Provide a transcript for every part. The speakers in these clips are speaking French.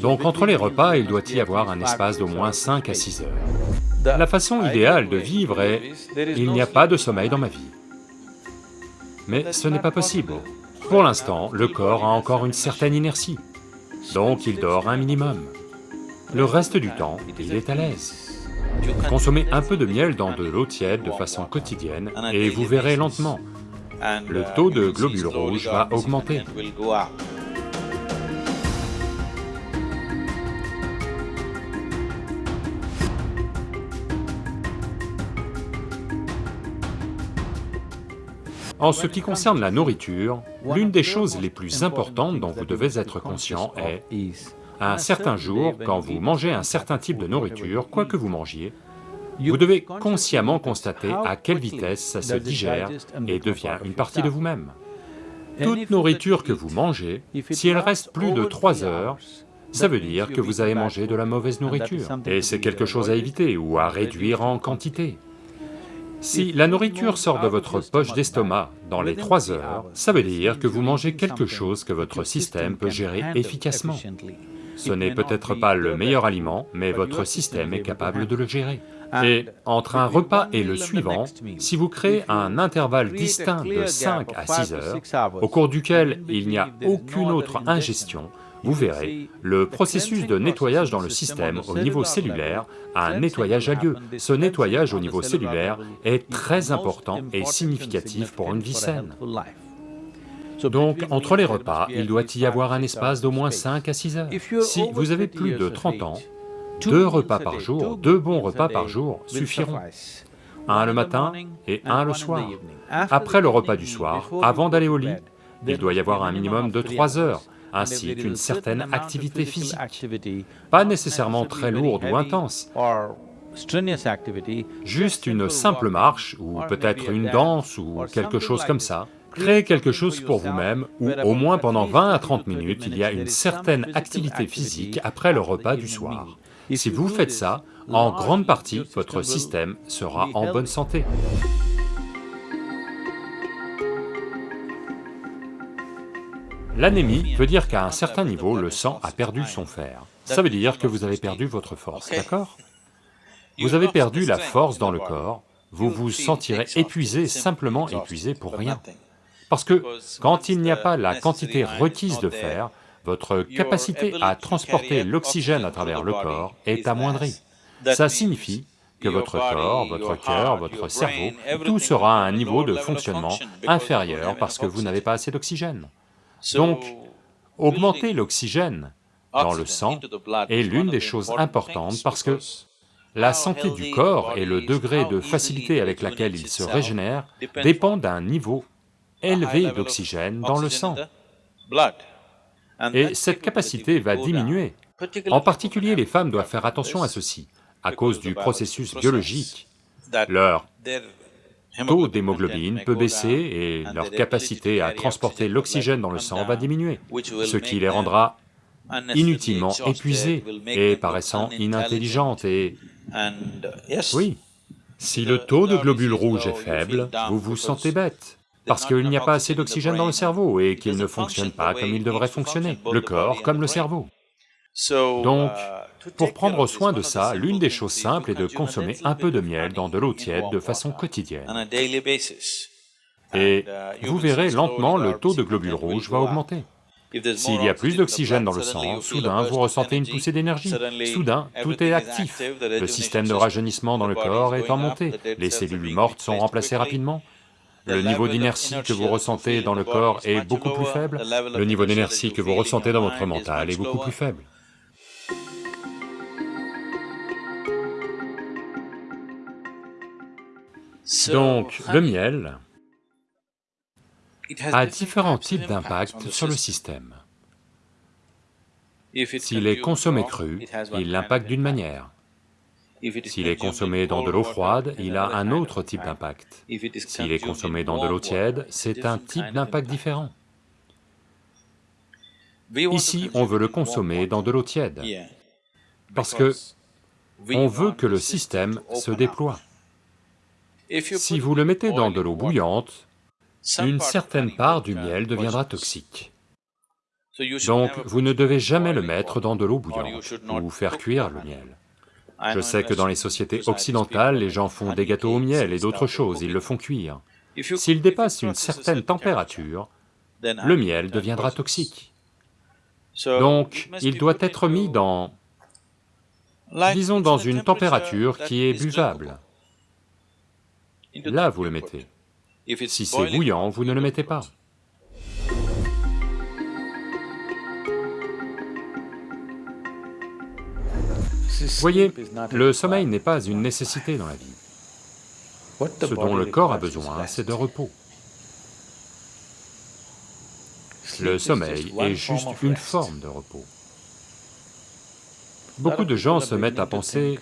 Donc entre les repas, il doit y avoir un espace d'au moins 5 à 6 heures. La façon idéale de vivre est, il n'y a pas de sommeil dans ma vie. Mais ce n'est pas possible. Pour l'instant, le corps a encore une certaine inertie, donc il dort un minimum. Le reste du temps, il est à l'aise. Consommez un peu de miel dans de l'eau tiède de façon quotidienne et vous verrez lentement, le taux de globules rouges va augmenter. En ce qui concerne la nourriture, l'une des choses les plus importantes dont vous devez être conscient est, un certain jour, quand vous mangez un certain type de nourriture, quoi que vous mangiez, vous devez consciemment constater à quelle vitesse ça se digère et devient une partie de vous-même. Toute nourriture que vous mangez, si elle reste plus de trois heures, ça veut dire que vous avez mangé de la mauvaise nourriture, et c'est quelque chose à éviter ou à réduire en quantité. Si la nourriture sort de votre poche d'estomac dans les trois heures, ça veut dire que vous mangez quelque chose que votre système peut gérer efficacement. Ce n'est peut-être pas le meilleur aliment, mais votre système est capable de le gérer. Et entre un repas et le suivant, si vous créez un intervalle distinct de 5 à 6 heures, au cours duquel il n'y a aucune autre ingestion, vous verrez, le processus de nettoyage dans le système au niveau cellulaire un nettoyage à lieu. Ce nettoyage au niveau cellulaire est très important et significatif pour une vie saine. Donc, entre les repas, il doit y avoir un espace d'au moins 5 à 6 heures. Si vous avez plus de 30 ans, deux repas par jour, deux bons repas par jour suffiront. Un le matin et un le soir. Après le repas du soir, avant d'aller au lit, il doit y avoir un minimum de 3 heures ainsi qu'une certaine activité physique, pas nécessairement très lourde ou intense, juste une simple marche, ou peut-être une danse, ou quelque chose comme ça. Créez quelque chose pour vous-même, où au moins pendant 20 à 30 minutes, il y a une certaine activité physique après le repas du soir. Si vous faites ça, en grande partie, votre système sera en bonne santé. L'anémie veut dire qu'à un certain niveau, le sang a perdu son fer. Ça veut dire que vous avez perdu votre force, d'accord Vous avez perdu la force dans le corps, vous vous sentirez épuisé, simplement épuisé pour rien. Parce que quand il n'y a pas la quantité requise de fer, votre capacité à transporter l'oxygène à travers le corps est amoindrie. Ça signifie que votre corps, votre cœur, votre cerveau, tout sera à un niveau de fonctionnement inférieur parce que vous n'avez pas assez d'oxygène. Donc, augmenter l'oxygène dans le sang est l'une des choses importantes parce que la santé du corps et le degré de facilité avec laquelle il se régénère dépend d'un niveau élevé d'oxygène dans le sang. Et cette capacité va diminuer. En particulier, les femmes doivent faire attention à ceci, à cause du processus biologique. Leur taux d'hémoglobine peut baisser et leur capacité à transporter l'oxygène dans le sang va diminuer, ce qui les rendra inutilement épuisées et paraissant inintelligentes. Et... Oui, si le taux de globules rouges est faible, vous vous sentez bête, parce qu'il n'y a pas assez d'oxygène dans le cerveau et qu'il ne fonctionne pas comme il devrait fonctionner, le corps comme le cerveau. Donc, pour prendre soin de ça, l'une des choses simples est de consommer un peu de miel dans de l'eau tiède de façon quotidienne. Et vous verrez lentement le taux de globules rouges va augmenter. S'il y a plus d'oxygène dans le sang, soudain vous ressentez une poussée d'énergie, soudain tout est actif, le système de rajeunissement dans le corps est en montée, les cellules mortes sont remplacées rapidement, le niveau d'inertie que vous ressentez dans le corps est beaucoup plus faible, le niveau d'énergie que vous ressentez dans votre mental est beaucoup plus faible. Donc, le miel a différents types d'impact sur le système. S'il est consommé cru, il l'impacte d'une manière. S'il est consommé dans de l'eau froide, il a un autre type d'impact. S'il est consommé dans de l'eau tiède, c'est un type d'impact différent. Ici, on veut le consommer dans de l'eau tiède, parce que on veut que le système se déploie. Si vous le mettez dans de l'eau bouillante, une certaine part du miel deviendra toxique. Donc vous ne devez jamais le mettre dans de l'eau bouillante ou faire cuire le miel. Je sais que dans les sociétés occidentales, les gens font des gâteaux au miel et d'autres choses, ils le font cuire. S'il dépasse une certaine température, le miel deviendra toxique. Donc, il doit être mis dans, disons dans une température qui est buvable. Là, vous le mettez. Si c'est bouillant, vous ne le mettez pas. Voyez, le sommeil n'est pas une nécessité dans la vie. Ce dont le corps a besoin, c'est de repos. Le sommeil est juste une forme de repos. Beaucoup de gens se mettent à penser,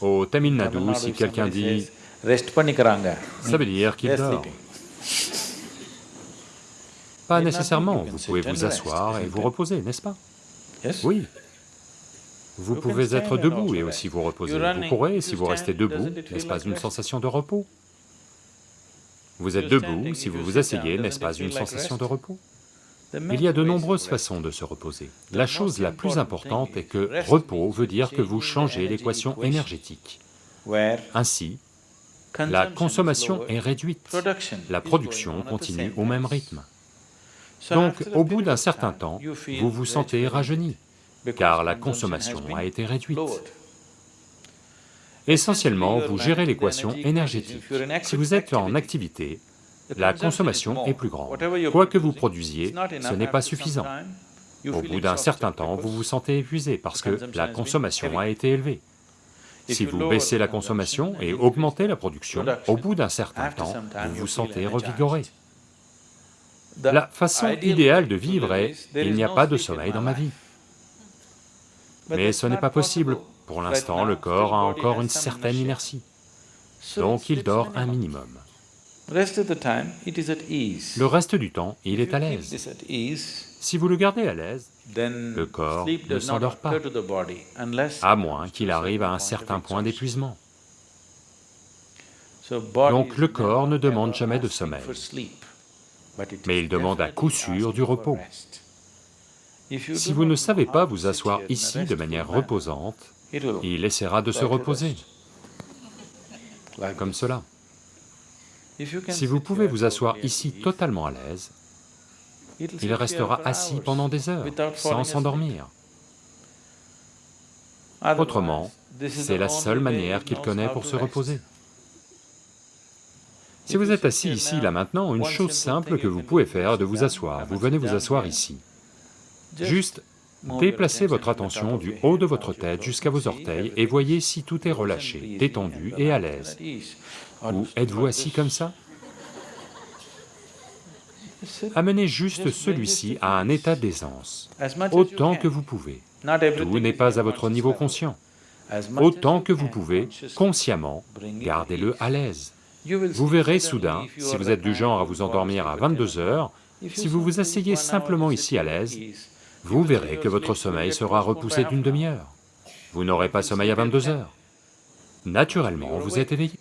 au Tamil Nadu, si quelqu'un dit, ça veut dire qu'il dort. Pas nécessairement, vous pouvez vous asseoir et vous reposer, n'est-ce pas Oui. Vous pouvez être debout et aussi vous reposer. Vous pourrez, si vous restez debout, n'est-ce pas une sensation de repos? Vous êtes debout, si vous vous asseyez, n'est-ce pas une sensation de repos? Il y a de nombreuses façons de se reposer. La chose la plus importante est que repos veut dire que vous changez l'équation énergétique. Ainsi, la consommation est réduite, la production continue au même rythme. Donc, au bout d'un certain temps, vous vous sentez rajeuni, car la consommation a été réduite. Essentiellement, vous gérez l'équation énergétique. Si vous êtes en activité, la consommation est plus grande. Quoi que vous produisiez, ce n'est pas suffisant. Au bout d'un certain temps, vous vous sentez épuisé parce que la consommation a été élevée. Si vous baissez la consommation et augmentez la production, au bout d'un certain temps, vous vous sentez revigoré. La façon idéale de vivre est, il n'y a pas de sommeil dans ma vie. Mais ce n'est pas possible, pour l'instant le corps a encore une certaine inertie, donc il dort un minimum. Le reste du temps, il est à l'aise. Si vous le gardez à l'aise, le corps ne s'endort pas, à moins qu'il arrive à un certain point d'épuisement. Donc le corps ne demande jamais de sommeil, mais il demande à coup sûr du repos. Si vous ne savez pas vous asseoir ici de manière reposante, il essaiera de se reposer, comme cela. Si vous pouvez vous asseoir ici totalement à l'aise, il restera assis pendant des heures, sans s'endormir. Autrement, c'est la seule manière qu'il connaît pour se reposer. Si vous êtes assis ici, là maintenant, une chose simple que vous pouvez faire est de vous asseoir, vous venez vous asseoir ici. Juste déplacez votre attention du haut de votre tête jusqu'à vos orteils et voyez si tout est relâché, détendu et à l'aise. Ou êtes-vous assis comme ça Amenez juste celui-ci à un état d'aisance, autant que vous pouvez. Tout n'est pas à votre niveau conscient. Autant que vous pouvez, consciemment, gardez-le à l'aise. Vous verrez soudain, si vous êtes du genre à vous endormir à 22 heures, si vous vous asseyez simplement ici à l'aise, vous verrez que votre sommeil sera repoussé d'une demi-heure. Vous n'aurez pas sommeil à 22 heures. Naturellement, vous êtes éveillé.